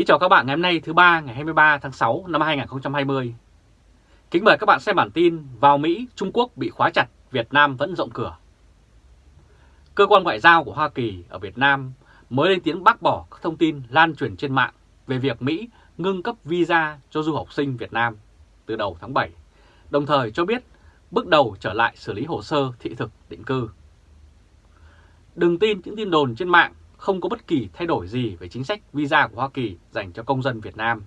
Kính chào các bạn ngày hôm nay thứ ba ngày 23 tháng 6 năm 2020. Kính mời các bạn xem bản tin vào Mỹ, Trung Quốc bị khóa chặt, Việt Nam vẫn rộng cửa. Cơ quan ngoại giao của Hoa Kỳ ở Việt Nam mới lên tiếng bác bỏ các thông tin lan truyền trên mạng về việc Mỹ ngưng cấp visa cho du học sinh Việt Nam từ đầu tháng 7, đồng thời cho biết bước đầu trở lại xử lý hồ sơ thị thực định cư. Đừng tin những tin đồn trên mạng không có bất kỳ thay đổi gì về chính sách visa của Hoa Kỳ dành cho công dân Việt Nam.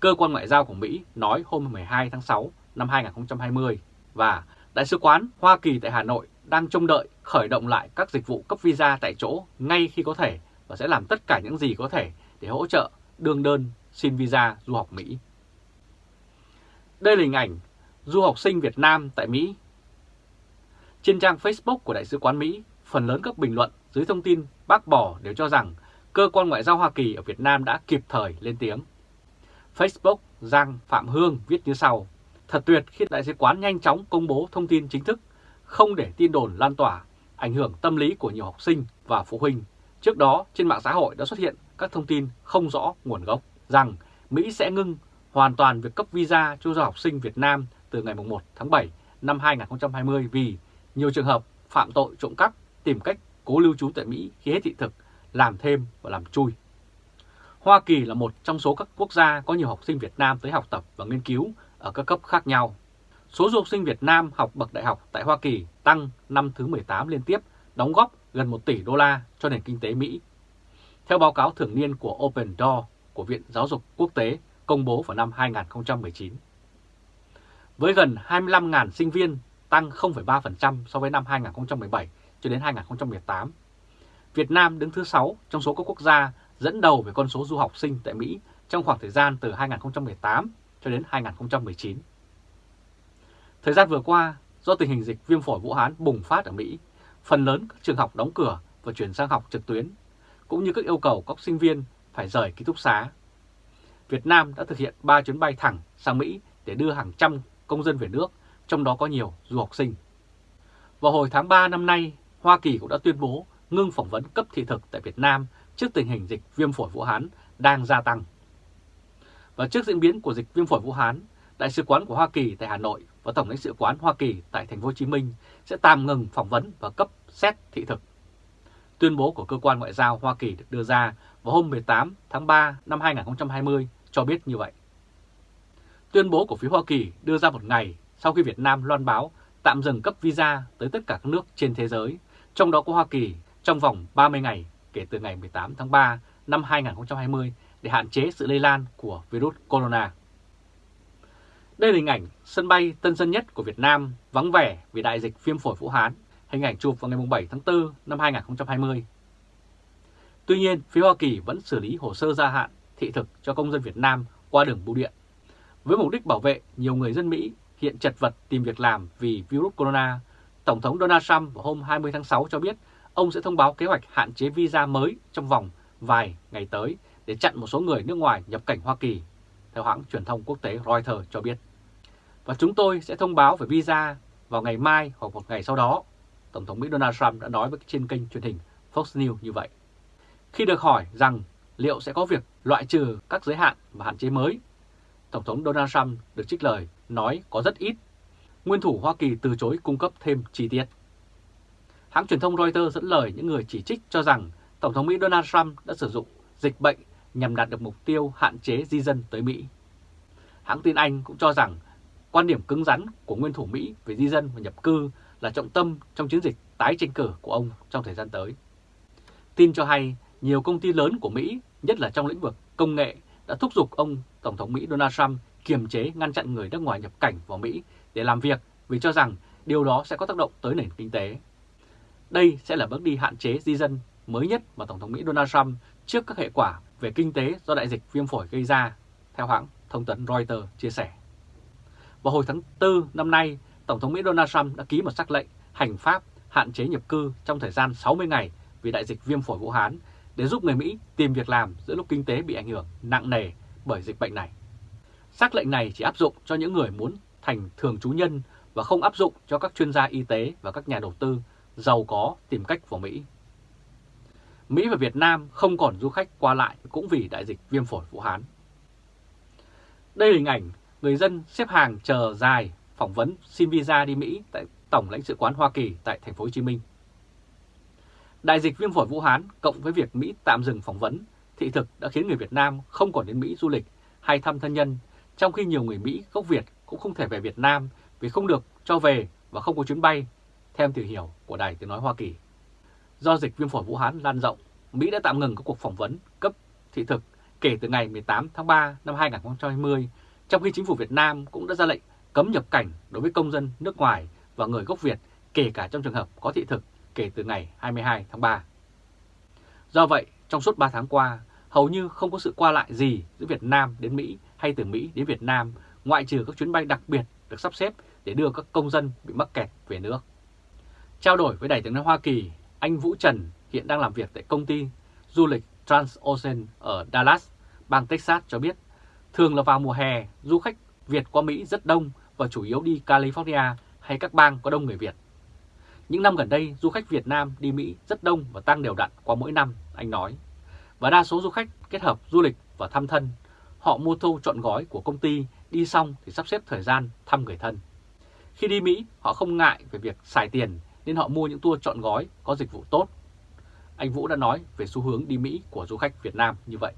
Cơ quan ngoại giao của Mỹ nói hôm 12 tháng 6 năm 2020 và Đại sứ quán Hoa Kỳ tại Hà Nội đang trông đợi khởi động lại các dịch vụ cấp visa tại chỗ ngay khi có thể và sẽ làm tất cả những gì có thể để hỗ trợ đương đơn xin visa du học Mỹ. Đây là hình ảnh du học sinh Việt Nam tại Mỹ. Trên trang Facebook của Đại sứ quán Mỹ, phần lớn các bình luận dưới thông tin bác bỏ đều cho rằng cơ quan ngoại giao Hoa Kỳ ở Việt Nam đã kịp thời lên tiếng. Facebook Giang Phạm Hương viết như sau, thật tuyệt khi đại sứ quán nhanh chóng công bố thông tin chính thức, không để tin đồn lan tỏa, ảnh hưởng tâm lý của nhiều học sinh và phụ huynh. Trước đó, trên mạng xã hội đã xuất hiện các thông tin không rõ nguồn gốc rằng Mỹ sẽ ngưng hoàn toàn việc cấp visa cho du học sinh Việt Nam từ ngày 1 tháng 7 năm 2020 vì nhiều trường hợp phạm tội trộm cắp tìm cách cố lưu trú tại Mỹ khi hết thị thực, làm thêm và làm chui. Hoa Kỳ là một trong số các quốc gia có nhiều học sinh Việt Nam tới học tập và nghiên cứu ở các cấp khác nhau. Số du học sinh Việt Nam học bậc đại học tại Hoa Kỳ tăng năm thứ 18 liên tiếp, đóng góp gần 1 tỷ đô la cho nền kinh tế Mỹ. Theo báo cáo thường niên của Open Door của Viện Giáo dục Quốc tế công bố vào năm 2019. Với gần 25.000 sinh viên, tăng 0,3% so với năm 2017 cho đến 2018. Việt Nam đứng thứ 6 trong số các quốc gia dẫn đầu về con số du học sinh tại Mỹ trong khoảng thời gian từ 2018 cho đến 2019. Thời gian vừa qua, do tình hình dịch viêm phổi Vũ Hán bùng phát ở Mỹ, phần lớn các trường học đóng cửa và chuyển sang học trực tuyến, cũng như các yêu cầu các sinh viên phải rời ký túc xá. Việt Nam đã thực hiện 3 chuyến bay thẳng sang Mỹ để đưa hàng trăm công dân về nước, trong đó có nhiều du học sinh. Vào hồi tháng 3 năm nay, Hoa Kỳ cũng đã tuyên bố ngưng phỏng vấn cấp thị thực tại Việt Nam trước tình hình dịch viêm phổi Vũ Hán đang gia tăng. Và trước diễn biến của dịch viêm phổi Vũ Hán, Đại sứ quán của Hoa Kỳ tại Hà Nội và Tổng lãnh sự quán Hoa Kỳ tại Thành phố Hồ Chí Minh sẽ tạm ngừng phỏng vấn và cấp xét thị thực. Tuyên bố của cơ quan ngoại giao Hoa Kỳ được đưa ra vào hôm 18 tháng 3 năm 2020 cho biết như vậy. Tuyên bố của phía Hoa Kỳ đưa ra một ngày sau khi Việt Nam loan báo tạm dừng cấp visa tới tất cả các nước trên thế giới, trong đó có Hoa Kỳ, trong vòng 30 ngày kể từ ngày 18 tháng 3 năm 2020 để hạn chế sự lây lan của virus corona. Đây là hình ảnh sân bay Tân Sơn Nhất của Việt Nam vắng vẻ vì đại dịch viêm phổi Vũ Hán, hình ảnh chụp vào ngày 7 tháng 4 năm 2020. Tuy nhiên, phía Hoa Kỳ vẫn xử lý hồ sơ gia hạn thị thực cho công dân Việt Nam qua đường bưu điện. Với mục đích bảo vệ nhiều người dân Mỹ hiện chật vật tìm việc làm vì virus corona, Tổng thống Donald Trump vào hôm 20 tháng 6 cho biết ông sẽ thông báo kế hoạch hạn chế visa mới trong vòng vài ngày tới để chặn một số người nước ngoài nhập cảnh Hoa Kỳ, theo hãng truyền thông quốc tế Reuters cho biết. Và chúng tôi sẽ thông báo về visa vào ngày mai hoặc một ngày sau đó, Tổng thống Mỹ Donald Trump đã nói với trên kênh truyền hình Fox News như vậy. Khi được hỏi rằng liệu sẽ có việc loại trừ các giới hạn và hạn chế mới, Tổng thống Donald Trump được trích lời nói có rất ít. Nguyên thủ Hoa Kỳ từ chối cung cấp thêm chi tiết. Hãng truyền thông Reuters dẫn lời những người chỉ trích cho rằng Tổng thống Mỹ Donald Trump đã sử dụng dịch bệnh nhằm đạt được mục tiêu hạn chế di dân tới Mỹ. Hãng tin Anh cũng cho rằng quan điểm cứng rắn của nguyên thủ Mỹ về di dân và nhập cư là trọng tâm trong chiến dịch tái tranh cử của ông trong thời gian tới. Tin cho hay nhiều công ty lớn của Mỹ, nhất là trong lĩnh vực công nghệ, đã thúc giục ông Tổng thống Mỹ Donald Trump kiềm chế ngăn chặn người nước ngoài nhập cảnh vào Mỹ để làm việc vì cho rằng điều đó sẽ có tác động tới nền kinh tế. Đây sẽ là bước đi hạn chế di dân mới nhất mà Tổng thống Mỹ Donald Trump trước các hệ quả về kinh tế do đại dịch viêm phổi gây ra, theo hãng thông tấn Reuters chia sẻ. Vào hồi tháng 4 năm nay, Tổng thống Mỹ Donald Trump đã ký một sắc lệnh hành pháp hạn chế nhập cư trong thời gian 60 ngày vì đại dịch viêm phổi Vũ Hán để giúp người Mỹ tìm việc làm giữa lúc kinh tế bị ảnh hưởng nặng nề bởi dịch bệnh này. Sắc lệnh này chỉ áp dụng cho những người muốn thành thường trú nhân và không áp dụng cho các chuyên gia y tế và các nhà đầu tư giàu có tìm cách vào Mỹ. Mỹ và Việt Nam không còn du khách qua lại cũng vì đại dịch viêm phổi Vũ Hán. Đây là hình ảnh người dân xếp hàng chờ dài phỏng vấn xin visa đi Mỹ tại Tổng lãnh sự quán Hoa Kỳ tại thành phố Hồ Chí Minh. Đại dịch viêm phổi Vũ Hán cộng với việc Mỹ tạm dừng phỏng vấn thị thực đã khiến người Việt Nam không còn đến Mỹ du lịch hay thăm thân nhân, trong khi nhiều người Mỹ gốc Việt cũng không thể về Việt Nam vì không được cho về và không có chuyến bay, theo tìm hiểu của Đài Tiếng Nói Hoa Kỳ. Do dịch viêm phổi Vũ Hán lan rộng, Mỹ đã tạm ngừng các cuộc phỏng vấn cấp thị thực kể từ ngày 18 tháng 3 năm 2020, trong khi chính phủ Việt Nam cũng đã ra lệnh cấm nhập cảnh đối với công dân nước ngoài và người gốc Việt, kể cả trong trường hợp có thị thực kể từ ngày 22 tháng 3. Do vậy, trong suốt 3 tháng qua, hầu như không có sự qua lại gì giữa Việt Nam đến Mỹ hay từ Mỹ đến Việt Nam, ngoại trừ các chuyến bay đặc biệt được sắp xếp để đưa các công dân bị mắc kẹt về nước. Trao đổi với Đại tướng Hoa Kỳ, anh Vũ Trần hiện đang làm việc tại công ty du lịch Transocean ở Dallas, bang Texas cho biết, thường là vào mùa hè, du khách Việt qua Mỹ rất đông và chủ yếu đi California hay các bang có đông người Việt. Những năm gần đây, du khách Việt Nam đi Mỹ rất đông và tăng đều đặn qua mỗi năm, anh nói. Và đa số du khách kết hợp du lịch và thăm thân. Họ mua thâu chọn gói của công ty, đi xong thì sắp xếp thời gian thăm người thân. Khi đi Mỹ, họ không ngại về việc xài tiền nên họ mua những tour chọn gói có dịch vụ tốt. Anh Vũ đã nói về xu hướng đi Mỹ của du khách Việt Nam như vậy.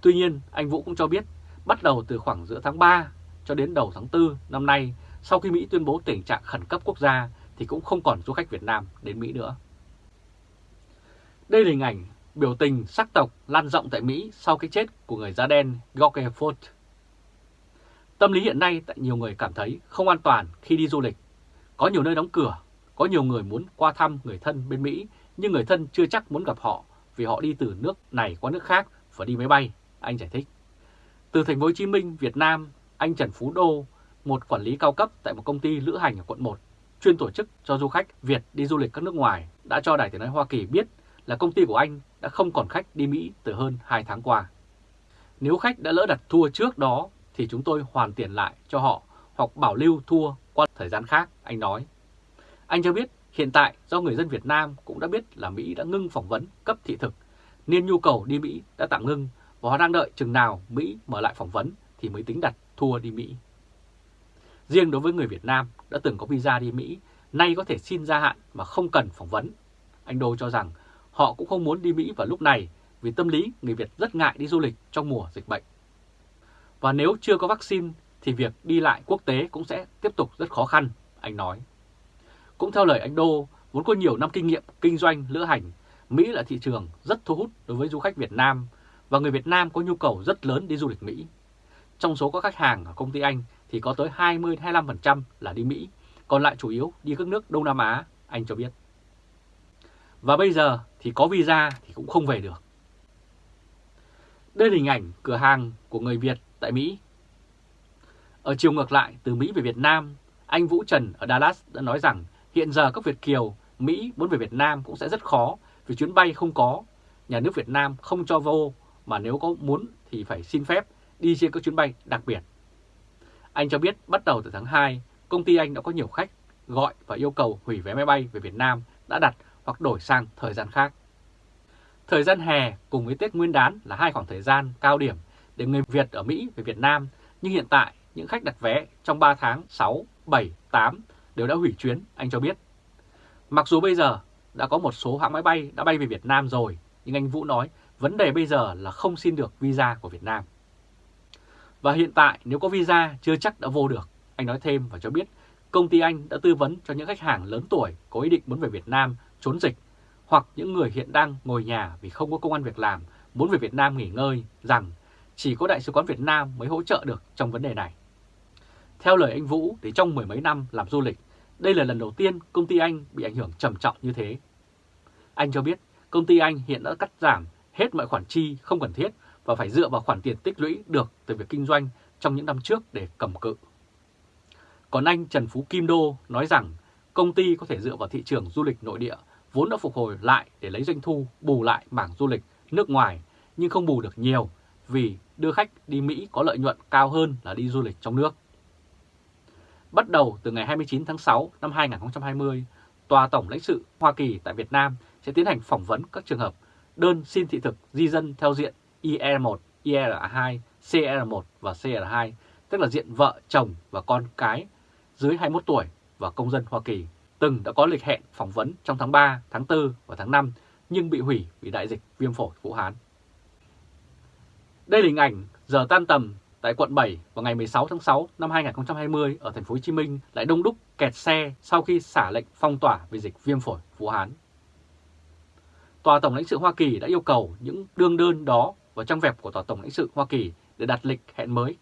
Tuy nhiên, anh Vũ cũng cho biết bắt đầu từ khoảng giữa tháng 3 cho đến đầu tháng 4 năm nay, sau khi Mỹ tuyên bố tình trạng khẩn cấp quốc gia thì cũng không còn du khách Việt Nam đến Mỹ nữa. Đây là hình ảnh biểu tình sắc tộc lan rộng tại Mỹ sau cái chết của người da đen George Floyd. Tâm lý hiện nay tại nhiều người cảm thấy không an toàn khi đi du lịch. Có nhiều nơi đóng cửa, có nhiều người muốn qua thăm người thân bên Mỹ nhưng người thân chưa chắc muốn gặp họ vì họ đi từ nước này qua nước khác và đi máy bay, anh giải thích. Từ thành phố Hồ Chí Minh, Việt Nam, anh Trần Phú Đô, một quản lý cao cấp tại một công ty lữ hành ở quận 1, chuyên tổ chức cho du khách Việt đi du lịch các nước ngoài, đã cho Đài Tiếng Nói Hoa Kỳ biết là công ty của anh đã không còn khách đi Mỹ từ hơn 2 tháng qua. Nếu khách đã lỡ đặt tour trước đó thì chúng tôi hoàn tiền lại cho họ hoặc bảo lưu thua qua thời gian khác, anh nói. Anh cho biết hiện tại do người dân Việt Nam cũng đã biết là Mỹ đã ngưng phỏng vấn cấp thị thực nên nhu cầu đi Mỹ đã tạm ngưng và họ đang đợi chừng nào Mỹ mở lại phỏng vấn thì mới tính đặt thua đi Mỹ. Riêng đối với người Việt Nam đã từng có visa đi Mỹ, nay có thể xin gia hạn mà không cần phỏng vấn. Anh Đô cho rằng họ cũng không muốn đi Mỹ vào lúc này vì tâm lý người Việt rất ngại đi du lịch trong mùa dịch bệnh. Và nếu chưa có vaccine thì việc đi lại quốc tế cũng sẽ tiếp tục rất khó khăn, anh nói. Cũng theo lời anh Đô, vốn có nhiều năm kinh nghiệm kinh doanh lữ hành, Mỹ là thị trường rất thu hút đối với du khách Việt Nam và người Việt Nam có nhu cầu rất lớn đi du lịch Mỹ. Trong số các khách hàng ở công ty Anh thì có tới 20-25% là đi Mỹ, còn lại chủ yếu đi các nước Đông Nam Á, anh cho biết. Và bây giờ thì có visa thì cũng không về được. Đây là hình ảnh cửa hàng của người Việt tại Mỹ. Ở chiều ngược lại từ Mỹ về Việt Nam, anh Vũ Trần ở Dallas đã nói rằng hiện giờ các Việt Kiều Mỹ muốn về Việt Nam cũng sẽ rất khó vì chuyến bay không có, nhà nước Việt Nam không cho vô mà nếu có muốn thì phải xin phép đi trên các chuyến bay đặc biệt. Anh cho biết bắt đầu từ tháng 2, công ty anh đã có nhiều khách gọi và yêu cầu hủy vé máy bay về Việt Nam đã đặt hoặc đổi sang thời gian khác. Thời gian hè cùng với Tết Nguyên đán là hai khoảng thời gian cao điểm để người Việt ở Mỹ về Việt Nam, nhưng hiện tại những khách đặt vé trong 3 tháng 6, 7, 8 đều đã hủy chuyến, anh cho biết. Mặc dù bây giờ đã có một số hãng máy bay đã bay về Việt Nam rồi, nhưng anh Vũ nói vấn đề bây giờ là không xin được visa của Việt Nam. Và hiện tại nếu có visa chưa chắc đã vô được. Anh nói thêm và cho biết công ty anh đã tư vấn cho những khách hàng lớn tuổi có ý định muốn về Việt Nam trốn dịch hoặc những người hiện đang ngồi nhà vì không có công an việc làm muốn về Việt Nam nghỉ ngơi rằng chỉ có Đại sứ quán Việt Nam mới hỗ trợ được trong vấn đề này. Theo lời anh Vũ thì trong mười mấy năm làm du lịch, đây là lần đầu tiên công ty anh bị ảnh hưởng trầm trọng như thế. Anh cho biết công ty anh hiện đã cắt giảm hết mọi khoản chi không cần thiết và phải dựa vào khoản tiền tích lũy được từ việc kinh doanh trong những năm trước để cầm cự. Còn anh Trần Phú Kim Đô nói rằng công ty có thể dựa vào thị trường du lịch nội địa vốn đã phục hồi lại để lấy doanh thu bù lại mảng du lịch nước ngoài nhưng không bù được nhiều vì đưa khách đi Mỹ có lợi nhuận cao hơn là đi du lịch trong nước. Bắt đầu từ ngày 29 tháng 6 năm 2020, Tòa Tổng lãnh sự Hoa Kỳ tại Việt Nam sẽ tiến hành phỏng vấn các trường hợp đơn xin thị thực di dân theo diện IR1, IR2, CR1 và CR2, tức là diện vợ, chồng và con cái dưới 21 tuổi và công dân Hoa Kỳ, từng đã có lịch hẹn phỏng vấn trong tháng 3, tháng 4 và tháng 5 nhưng bị hủy vì đại dịch viêm phổi Vũ Hán. Đây là hình ảnh giờ tan tầm tại quận 7 vào ngày 16 tháng 6 năm 2020 ở thành phố Hồ Chí Minh lại đông đúc kẹt xe sau khi xả lệnh phong tỏa vì dịch viêm phổi Vũ Hán. Tòa Tổng lãnh sự Hoa Kỳ đã yêu cầu những đương đơn đó vào trang web của Tòa Tổng lãnh sự Hoa Kỳ để đặt lịch hẹn mới.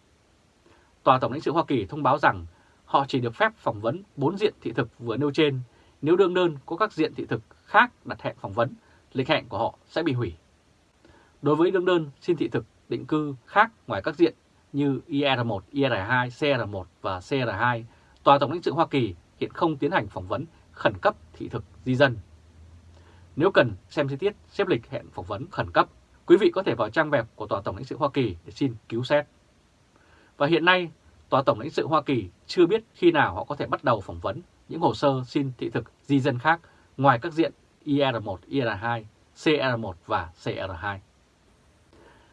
Tòa Tổng lãnh sự Hoa Kỳ thông báo rằng họ chỉ được phép phỏng vấn 4 diện thị thực vừa nêu trên. Nếu đương đơn có các diện thị thực khác đặt hẹn phỏng vấn, lịch hẹn của họ sẽ bị hủy. Đối với đương đơn xin thị thực định cư khác ngoài các diện như IR1, IR2, CR1 và CR2, Tòa Tổng lãnh sự Hoa Kỳ hiện không tiến hành phỏng vấn khẩn cấp thị thực di dân. Nếu cần xem chi tiết xếp lịch hẹn phỏng vấn khẩn cấp, quý vị có thể vào trang web của Tòa Tổng lãnh sự Hoa Kỳ để xin cứu xét. Và hiện nay, Tòa Tổng lãnh sự Hoa Kỳ chưa biết khi nào họ có thể bắt đầu phỏng vấn những hồ sơ xin thị thực di dân khác ngoài các diện IR1, IR2, CR1 và CR2.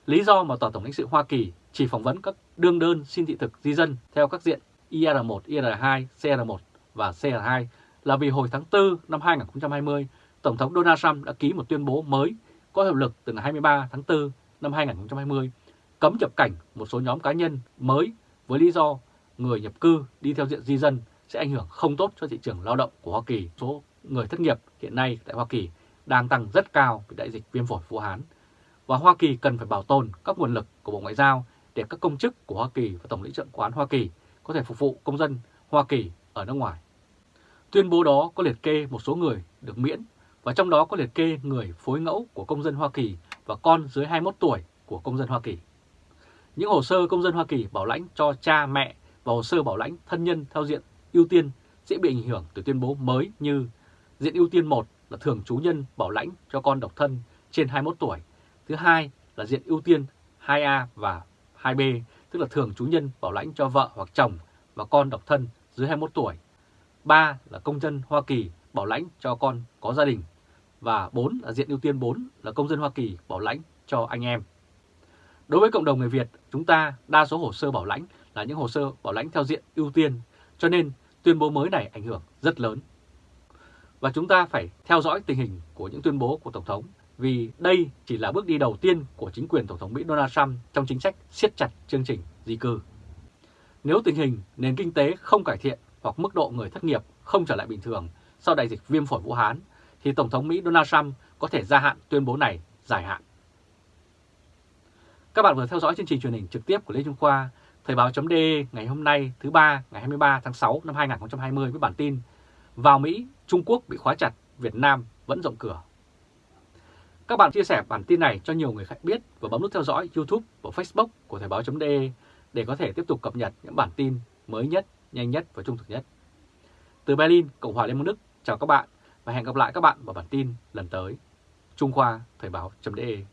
Lý do mà Tòa Tổng lãnh sự Hoa Kỳ chỉ phỏng vấn các đương đơn xin thị thực di dân theo các diện IR1, IR2, CR1 và CR2 là vì hồi tháng 4 năm 2020, Tổng thống Donald Trump đã ký một tuyên bố mới có hiệu lực từ ngày 23 tháng 4 năm 2020 cấm nhập cảnh một số nhóm cá nhân mới với lý do người nhập cư đi theo diện di dân sẽ ảnh hưởng không tốt cho thị trường lao động của Hoa Kỳ. Số người thất nghiệp hiện nay tại Hoa Kỳ đang tăng rất cao vì đại dịch viêm phổi Vũ Hán. Và Hoa Kỳ cần phải bảo tồn các nguồn lực của Bộ Ngoại giao để các công chức của Hoa Kỳ và Tổng lĩnh trưởng quán Hoa Kỳ có thể phục vụ công dân Hoa Kỳ ở nước ngoài. Tuyên bố đó có liệt kê một số người được miễn, và trong đó có liệt kê người phối ngẫu của công dân Hoa Kỳ và con dưới 21 tuổi của công dân Hoa Kỳ. Những hồ sơ công dân Hoa Kỳ bảo lãnh cho cha, mẹ và hồ sơ bảo lãnh thân nhân theo diện ưu tiên sẽ bị ảnh hưởng từ tuyên bố mới như diện ưu tiên 1 là thường trú nhân bảo lãnh cho con độc thân trên 21 tuổi. Thứ hai là diện ưu tiên 2A và 2B, tức là thường chú nhân bảo lãnh cho vợ hoặc chồng và con độc thân dưới 21 tuổi. 3 là công dân Hoa Kỳ bảo lãnh cho con có gia đình. Và 4 là diện ưu tiên 4 là công dân Hoa Kỳ bảo lãnh cho anh em. Đối với cộng đồng người Việt, chúng ta đa số hồ sơ bảo lãnh là những hồ sơ bảo lãnh theo diện ưu tiên, cho nên tuyên bố mới này ảnh hưởng rất lớn. Và chúng ta phải theo dõi tình hình của những tuyên bố của Tổng thống vì đây chỉ là bước đi đầu tiên của chính quyền Tổng thống Mỹ Donald Trump trong chính sách siết chặt chương trình di cư. Nếu tình hình nền kinh tế không cải thiện hoặc mức độ người thất nghiệp không trở lại bình thường sau đại dịch viêm phổi Vũ Hán, thì Tổng thống Mỹ Donald Trump có thể gia hạn tuyên bố này dài hạn. Các bạn vừa theo dõi chương trình truyền hình trực tiếp của Lê Trung Khoa, Thời báo.de ngày hôm nay thứ ba ngày 23 tháng 6 năm 2020 với bản tin Vào Mỹ, Trung Quốc bị khóa chặt, Việt Nam vẫn rộng cửa. Các bạn chia sẻ bản tin này cho nhiều người khác biết và bấm nút theo dõi YouTube và Facebook của Thời báo.de để có thể tiếp tục cập nhật những bản tin mới nhất, nhanh nhất và trung thực nhất. Từ Berlin, Cộng hòa Liên bang Đức, chào các bạn và hẹn gặp lại các bạn vào bản tin lần tới. Trung Khoa Thời báo.de